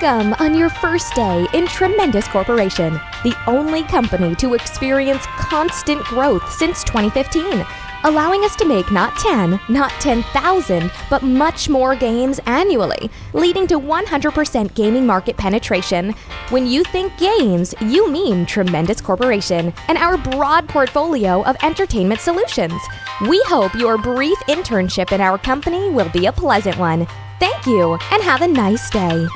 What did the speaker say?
Welcome on your first day in Tremendous Corporation, the only company to experience constant growth since 2015, allowing us to make not 10, not 10,000, but much more games annually, leading to 100% gaming market penetration. When you think games, you mean Tremendous Corporation and our broad portfolio of entertainment solutions. We hope your brief internship in our company will be a pleasant one. Thank you and have a nice day.